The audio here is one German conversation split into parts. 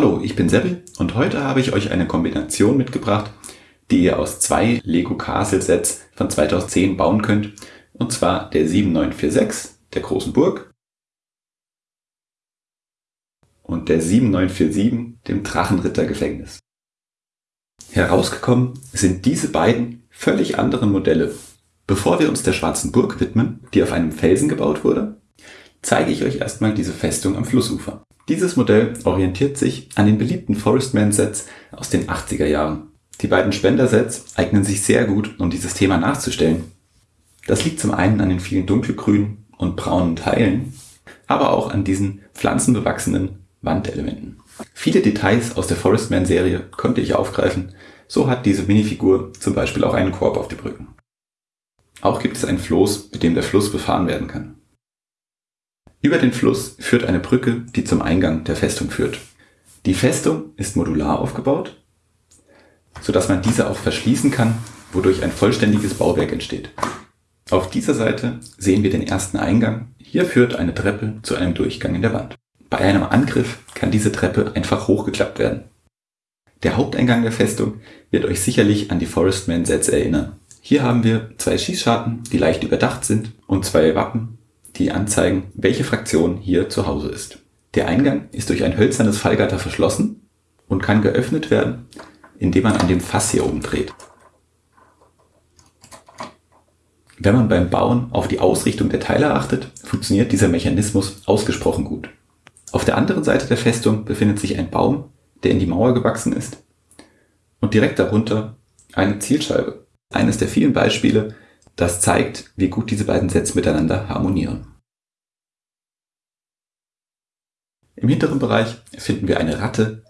Hallo, ich bin Seppel und heute habe ich euch eine Kombination mitgebracht, die ihr aus zwei Lego Castle Sets von 2010 bauen könnt. Und zwar der 7946, der großen Burg, und der 7947, dem Drachenrittergefängnis. Herausgekommen sind diese beiden völlig anderen Modelle. Bevor wir uns der schwarzen Burg widmen, die auf einem Felsen gebaut wurde, zeige ich euch erstmal diese Festung am Flussufer. Dieses Modell orientiert sich an den beliebten Forestman-Sets aus den 80er Jahren. Die beiden Spender-Sets eignen sich sehr gut, um dieses Thema nachzustellen. Das liegt zum einen an den vielen dunkelgrünen und braunen Teilen, aber auch an diesen pflanzenbewachsenen Wandelementen. Viele Details aus der Forestman-Serie konnte ich aufgreifen, so hat diese Minifigur zum Beispiel auch einen Korb auf die Brücken. Auch gibt es ein Floß, mit dem der Fluss befahren werden kann. Über den Fluss führt eine Brücke, die zum Eingang der Festung führt. Die Festung ist modular aufgebaut, so dass man diese auch verschließen kann, wodurch ein vollständiges Bauwerk entsteht. Auf dieser Seite sehen wir den ersten Eingang. Hier führt eine Treppe zu einem Durchgang in der Wand. Bei einem Angriff kann diese Treppe einfach hochgeklappt werden. Der Haupteingang der Festung wird euch sicherlich an die Forestman-Sets erinnern. Hier haben wir zwei Schießscharten, die leicht überdacht sind und zwei Wappen, die anzeigen, welche Fraktion hier zu Hause ist. Der Eingang ist durch ein hölzernes Fallgatter verschlossen und kann geöffnet werden, indem man an dem Fass hier oben dreht. Wenn man beim Bauen auf die Ausrichtung der Teile achtet, funktioniert dieser Mechanismus ausgesprochen gut. Auf der anderen Seite der Festung befindet sich ein Baum, der in die Mauer gewachsen ist und direkt darunter eine Zielscheibe. Eines der vielen Beispiele, das zeigt, wie gut diese beiden Sets miteinander harmonieren. Im hinteren Bereich finden wir eine Ratte,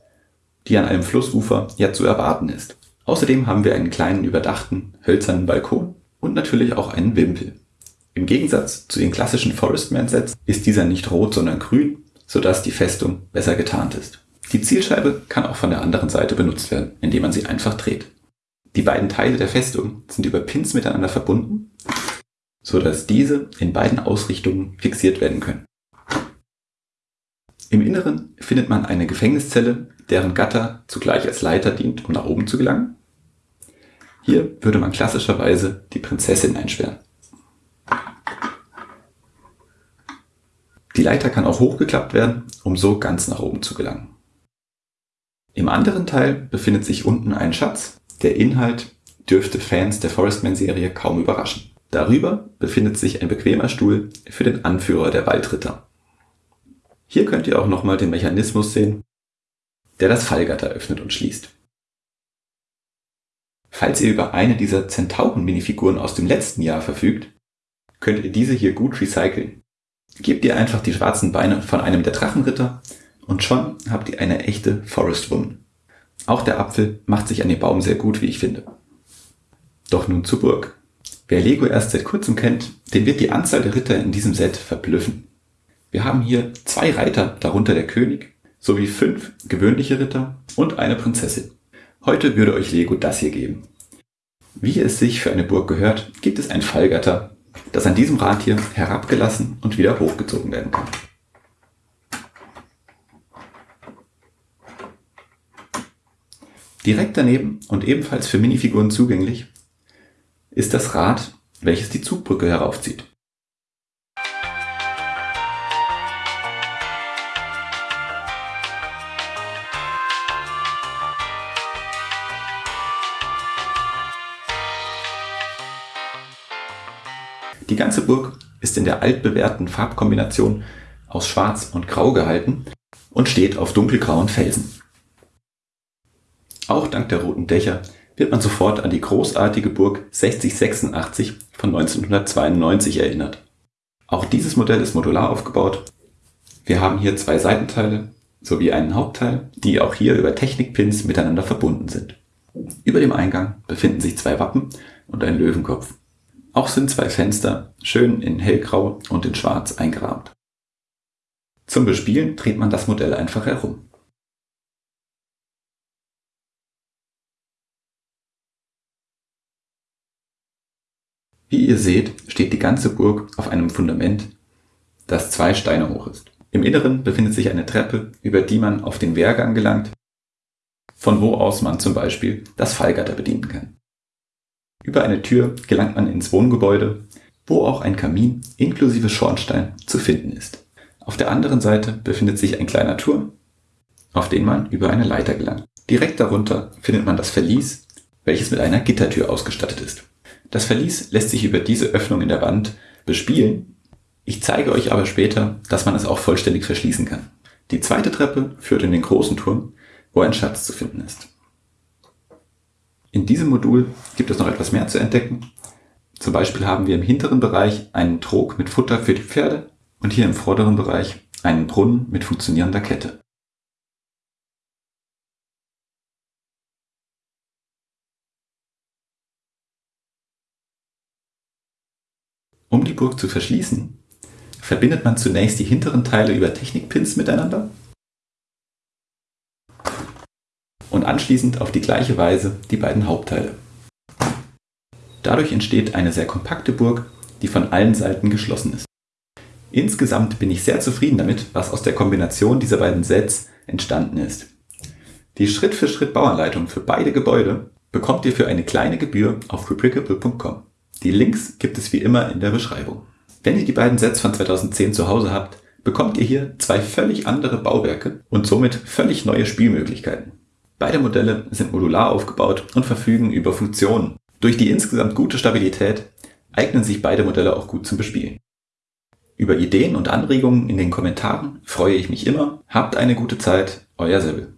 die an einem Flussufer ja zu erwarten ist. Außerdem haben wir einen kleinen überdachten hölzernen Balkon und natürlich auch einen Wimpel. Im Gegensatz zu den klassischen Forestman-Sets ist dieser nicht rot, sondern grün, sodass die Festung besser getarnt ist. Die Zielscheibe kann auch von der anderen Seite benutzt werden, indem man sie einfach dreht. Die beiden Teile der Festung sind über Pins miteinander verbunden, so dass diese in beiden Ausrichtungen fixiert werden können. Im Inneren findet man eine Gefängniszelle, deren Gatter zugleich als Leiter dient, um nach oben zu gelangen. Hier würde man klassischerweise die Prinzessin einsperren. Die Leiter kann auch hochgeklappt werden, um so ganz nach oben zu gelangen. Im anderen Teil befindet sich unten ein Schatz, der Inhalt dürfte Fans der Forestman-Serie kaum überraschen. Darüber befindet sich ein bequemer Stuhl für den Anführer der Waldritter. Hier könnt ihr auch nochmal den Mechanismus sehen, der das Fallgatter öffnet und schließt. Falls ihr über eine dieser Zentauren-Minifiguren aus dem letzten Jahr verfügt, könnt ihr diese hier gut recyceln. Gebt ihr einfach die schwarzen Beine von einem der Drachenritter und schon habt ihr eine echte Forest Woman. Auch der Apfel macht sich an dem Baum sehr gut, wie ich finde. Doch nun zur Burg. Wer Lego erst seit kurzem kennt, den wird die Anzahl der Ritter in diesem Set verblüffen. Wir haben hier zwei Reiter, darunter der König, sowie fünf gewöhnliche Ritter und eine Prinzessin. Heute würde euch Lego das hier geben. Wie es sich für eine Burg gehört, gibt es ein Fallgatter, das an diesem Rad hier herabgelassen und wieder hochgezogen werden kann. Direkt daneben und ebenfalls für Minifiguren zugänglich ist das Rad, welches die Zugbrücke heraufzieht. Die ganze Burg ist in der altbewährten Farbkombination aus Schwarz und Grau gehalten und steht auf dunkelgrauen Felsen. Auch dank der roten Dächer wird man sofort an die großartige Burg 6086 von 1992 erinnert. Auch dieses Modell ist modular aufgebaut. Wir haben hier zwei Seitenteile sowie einen Hauptteil, die auch hier über Technikpins miteinander verbunden sind. Über dem Eingang befinden sich zwei Wappen und ein Löwenkopf. Auch sind zwei Fenster schön in hellgrau und in schwarz eingerahmt. Zum Bespielen dreht man das Modell einfach herum. Wie ihr seht, steht die ganze Burg auf einem Fundament, das zwei Steine hoch ist. Im Inneren befindet sich eine Treppe, über die man auf den Wehrgang gelangt, von wo aus man zum Beispiel das Fallgatter bedienen kann. Über eine Tür gelangt man ins Wohngebäude, wo auch ein Kamin inklusive Schornstein zu finden ist. Auf der anderen Seite befindet sich ein kleiner Turm, auf den man über eine Leiter gelangt. Direkt darunter findet man das Verlies, welches mit einer Gittertür ausgestattet ist. Das Verlies lässt sich über diese Öffnung in der Wand bespielen. Ich zeige euch aber später, dass man es auch vollständig verschließen kann. Die zweite Treppe führt in den großen Turm, wo ein Schatz zu finden ist. In diesem Modul gibt es noch etwas mehr zu entdecken. Zum Beispiel haben wir im hinteren Bereich einen Trog mit Futter für die Pferde und hier im vorderen Bereich einen Brunnen mit funktionierender Kette. Um die Burg zu verschließen, verbindet man zunächst die hinteren Teile über Technikpins miteinander und anschließend auf die gleiche Weise die beiden Hauptteile. Dadurch entsteht eine sehr kompakte Burg, die von allen Seiten geschlossen ist. Insgesamt bin ich sehr zufrieden damit, was aus der Kombination dieser beiden Sets entstanden ist. Die Schritt-für-Schritt-Bauanleitung für beide Gebäude bekommt ihr für eine kleine Gebühr auf replicable.com. Die Links gibt es wie immer in der Beschreibung. Wenn ihr die beiden Sets von 2010 zu Hause habt, bekommt ihr hier zwei völlig andere Bauwerke und somit völlig neue Spielmöglichkeiten. Beide Modelle sind modular aufgebaut und verfügen über Funktionen. Durch die insgesamt gute Stabilität eignen sich beide Modelle auch gut zum Bespielen. Über Ideen und Anregungen in den Kommentaren freue ich mich immer. Habt eine gute Zeit, euer Sebel.